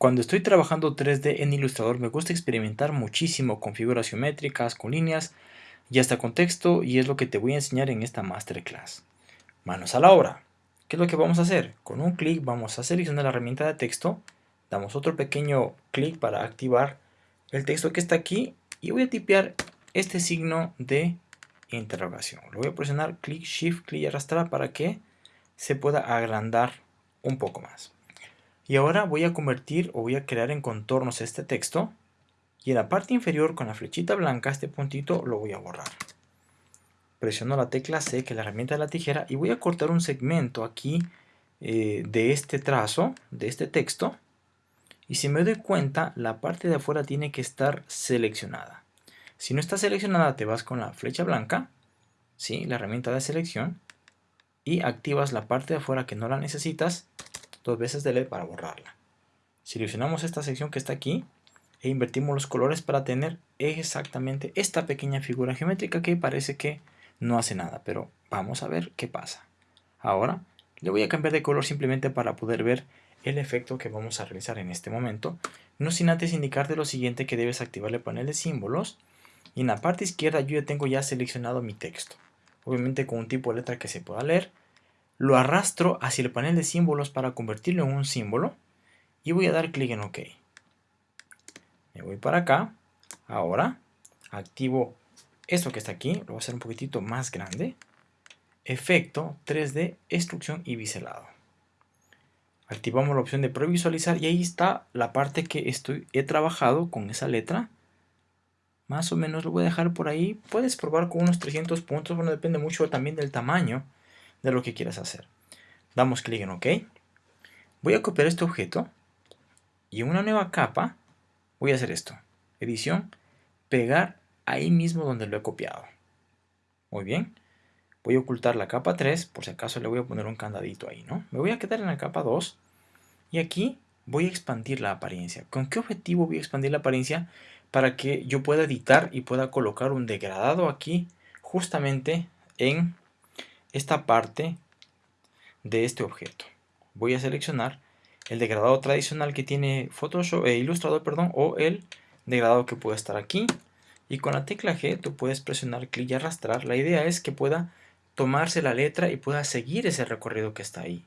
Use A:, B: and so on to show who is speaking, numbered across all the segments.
A: Cuando estoy trabajando 3D en Illustrator me gusta experimentar muchísimo con figuras geométricas, con líneas y hasta con texto y es lo que te voy a enseñar en esta masterclass. Manos a la obra. ¿Qué es lo que vamos a hacer? Con un clic vamos a seleccionar la herramienta de texto, damos otro pequeño clic para activar el texto que está aquí y voy a tipear este signo de interrogación. Lo voy a presionar clic, shift, clic y arrastrar para que se pueda agrandar un poco más. Y ahora voy a convertir o voy a crear en contornos este texto. Y en la parte inferior con la flechita blanca, este puntito lo voy a borrar. Presiono la tecla C, que es la herramienta de la tijera, y voy a cortar un segmento aquí eh, de este trazo, de este texto. Y si me doy cuenta, la parte de afuera tiene que estar seleccionada. Si no está seleccionada, te vas con la flecha blanca, ¿sí? la herramienta de selección, y activas la parte de afuera que no la necesitas dos veces delete para borrarla. Seleccionamos esta sección que está aquí e invertimos los colores para tener exactamente esta pequeña figura geométrica que parece que no hace nada, pero vamos a ver qué pasa. Ahora le voy a cambiar de color simplemente para poder ver el efecto que vamos a realizar en este momento, no sin antes indicarte lo siguiente que debes activar el panel de símbolos y en la parte izquierda yo ya tengo ya seleccionado mi texto, obviamente con un tipo de letra que se pueda leer lo arrastro hacia el panel de símbolos para convertirlo en un símbolo y voy a dar clic en OK. Me voy para acá. Ahora activo esto que está aquí, lo voy a hacer un poquitito más grande. Efecto 3D, extrusión y biselado. Activamos la opción de previsualizar y ahí está la parte que estoy, he trabajado con esa letra. Más o menos lo voy a dejar por ahí. Puedes probar con unos 300 puntos, bueno, depende mucho también del tamaño de lo que quieras hacer. Damos clic en OK. Voy a copiar este objeto y en una nueva capa voy a hacer esto. Edición, pegar ahí mismo donde lo he copiado. Muy bien. Voy a ocultar la capa 3, por si acaso le voy a poner un candadito ahí, ¿no? Me voy a quedar en la capa 2 y aquí voy a expandir la apariencia. ¿Con qué objetivo voy a expandir la apariencia? Para que yo pueda editar y pueda colocar un degradado aquí justamente en esta parte de este objeto. Voy a seleccionar el degradado tradicional que tiene Photoshop, eh, Illustrator perdón, o el degradado que puede estar aquí. Y con la tecla G tú puedes presionar clic y arrastrar. La idea es que pueda tomarse la letra y pueda seguir ese recorrido que está ahí.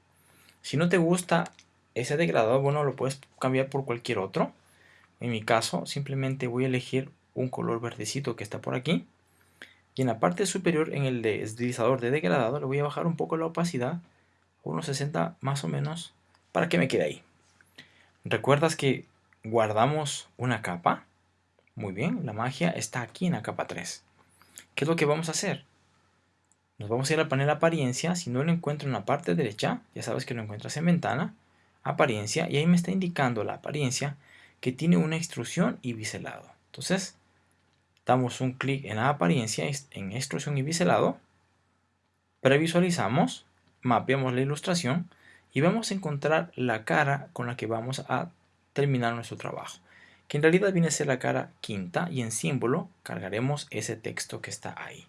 A: Si no te gusta ese degradado, bueno, lo puedes cambiar por cualquier otro. En mi caso, simplemente voy a elegir un color verdecito que está por aquí y en la parte superior, en el deslizador de degradado, le voy a bajar un poco la opacidad, unos 60 más o menos, para que me quede ahí. ¿Recuerdas que guardamos una capa? Muy bien, la magia está aquí en la capa 3. ¿Qué es lo que vamos a hacer? Nos vamos a ir al panel apariencia, si no lo encuentro en la parte derecha, ya sabes que lo encuentras en ventana, apariencia, y ahí me está indicando la apariencia que tiene una extrusión y biselado. Entonces, damos un clic en la apariencia, en extrusión y biselado, previsualizamos, mapeamos la ilustración y vamos a encontrar la cara con la que vamos a terminar nuestro trabajo, que en realidad viene a ser la cara quinta y en símbolo cargaremos ese texto que está ahí.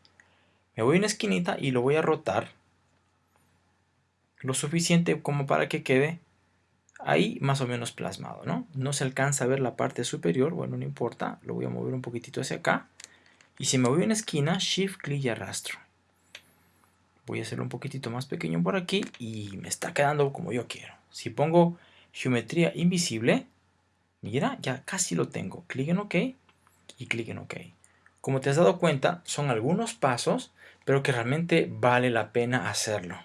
A: Me voy a una esquinita y lo voy a rotar lo suficiente como para que quede ahí más o menos plasmado, ¿no? No se alcanza a ver la parte superior, bueno, no importa, lo voy a mover un poquitito hacia acá. Y si me voy a una esquina, Shift, clic y arrastro. Voy a hacerlo un poquitito más pequeño por aquí y me está quedando como yo quiero. Si pongo geometría invisible, mira, ya casi lo tengo. Clic en OK y clic en OK. Como te has dado cuenta, son algunos pasos, pero que realmente vale la pena hacerlo.